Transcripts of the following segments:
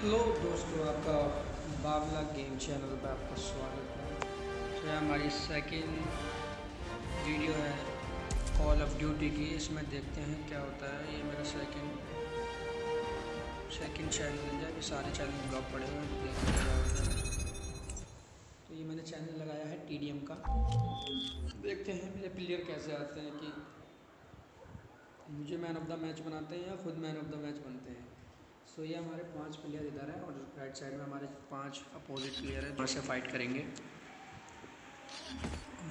Hello दोस्तों, आपका Babla game channel पर आपका स्वागत है। तो यह हमारी सेकंड वीडियो है कॉल ऑफ़ ड्यूटी की। इसमें देखते हैं क्या होता है। ये मेरा सेकंड सेकंड चैनल है जब सारे चैनल ब्लॉक पड़े हुए हैं। देखते हैं क्या होता है। तो ये मैंने चैनल लगाया है टीडीएम का। देखते हैं मेरे प्लेयर कैसे आते हैं कि मुझे मैन ऑफ़ द मैच बनाते हैं या खुद मैन ऑफ़ द मैच बनते हैं। सो ये हमारे पाँच प्लेयर इधर हैं और राइट साइड में हमारे पाँच अपोजिट प्लेयर हैं से फाइट करेंगे।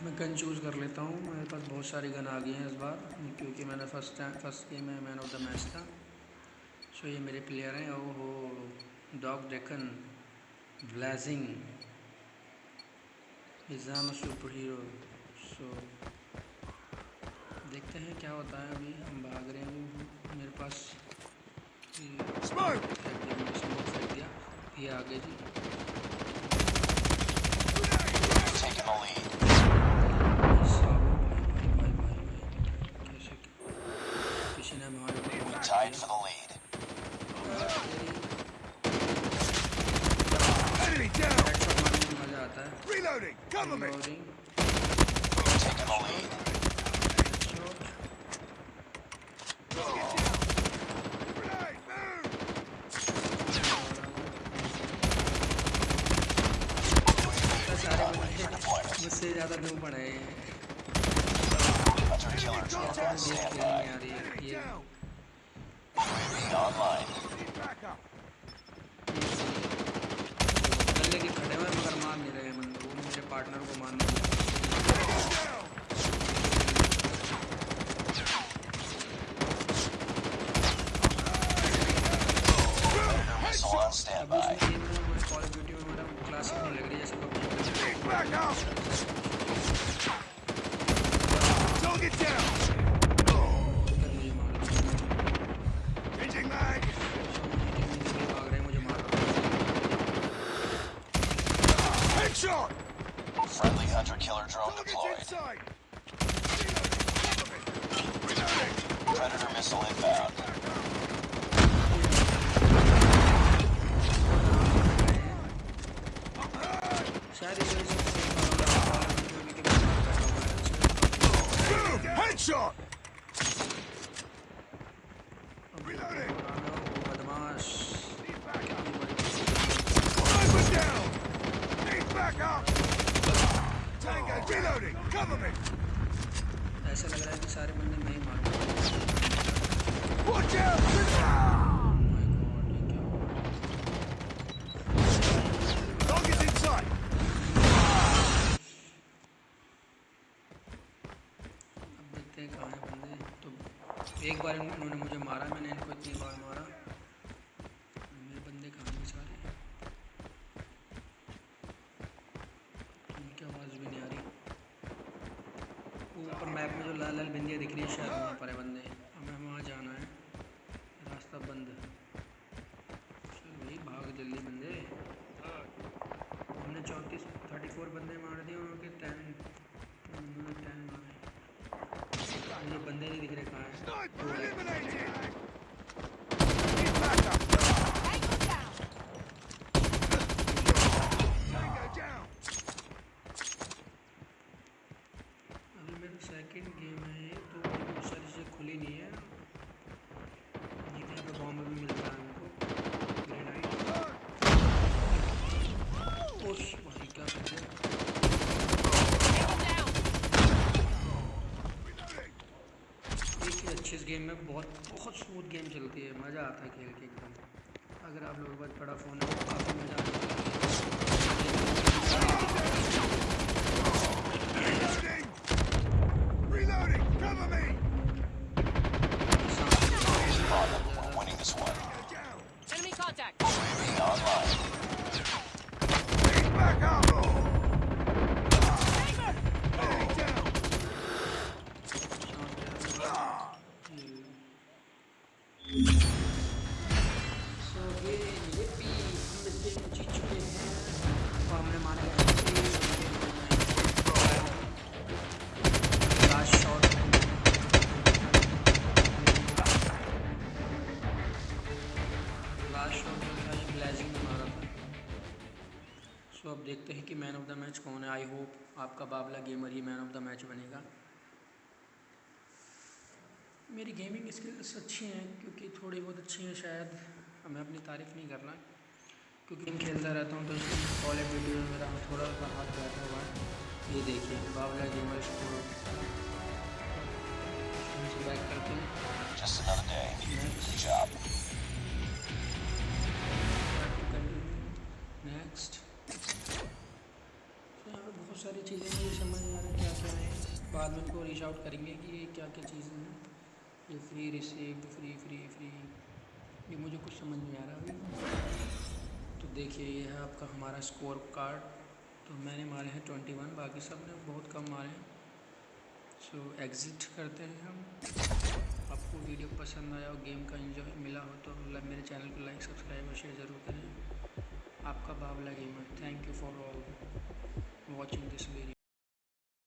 मैं गन चूज़ कर लेता हूँ। मेरे पास बहुत सारी गन आ गई हैं इस बार, क्योंकि मैंने फ़र्स्ट टाइम फ़र्स्ट गेम में मैन ऑफ़ द मैच था। सो ये मेरे प्लेयर हैं। ओ हो डॉग डेकन ब्लैजिंग इज़ाम सुपर हीरो सो देखते हैं क्या होता है अभी। हम भाग रहे हैं। Smoke! ये आगे जी Taking the lead. किसी ने हमारे We tied for the lead. Enemy down! मजा आता है Reloading! Cover me! Reloading. Taking the lead. मुझसे ज़्यादा दो पड़े हैं। Friendly hunter killer drone deployed. Predator missile inbound. ऐसा लग रहा है कि सारे बंदे मैं ही मार रहा हूँ। Watch out! Oh my God, ये क्या हुआ? Target's in sight! अब देखते हैं कहाँ हैं बंदे तो एक बार उन्होंने मुझे मारा, मैंने इनको इतनी बार मारा। मेरे बंदे कहाँ हैं? सारे उनकी आवाज़ भी नहीं आ रही। ऊपर मैप में जो लाल लाल बिंदियाँ दिख रही है, शायद वहाँ पर है बंदे। हमें वहाँ जाना है। रास्ता बंद चल भाई, भाग जल्दी बंदे। हमने चौंतीस थर्टी फोर बंदे मार दिए उनके टेन टेन मारे। बंदे नहीं दिख रहे। Sniper eliminated! Need backup! Game में बहुत बहुत स्मूथ गेम चलती है, मज़ा आता है खेल के एकदम अगर आप लोगों के पास बड़ा फ़ोन है तो काफ़ी मज़ा आता है Reloading! Cover me! सो अब देखते हैं कि मैन ऑफ़ द मैच कौन है। आई होप आपका बाबला गेमर ही मैन ऑफ़ द मैच बनेगा। मेरी गेमिंग स्किल्स अच्छी हैं क्योंकि थोड़ी बहुत अच्छी हैं शायद। मैं अपनी तारीफ़ नहीं करना क्योंकि मैं खेलता रहता हूँ तो इसलिए कॉलेज वीडियो में मेरा थोड़ा सा हाथ बैठा हुआ है। ये देखिए बाबला गेमर स्कोर बैक करते हैं. नेक्स्ट तो यहाँ पर बहुत सारी चीज़ें मुझे समझ में आ रहा है क्या क्या है। बाद में उनको रीच आउट करेंगे कि ये क्या क्या चीज़ें हैं। ये free receive free free free ये मुझे कुछ समझ नहीं आ रहा अभी। तो देखिए, ये है आपका हमारा स्कोर कार्ड तो मैंने मारे हैं ट्वेंटी वन बाकी सबने बहुत कम मारे हैं। सो एग्ज़िट करते हैं हम। आपको वीडियो पसंद आया और गेम का एंजॉय मिला हो तो मेरे चैनल को लाइक सब्सक्राइब और शेयर ज़रूर करें। आपका Babla gamer thank you for all watching this video.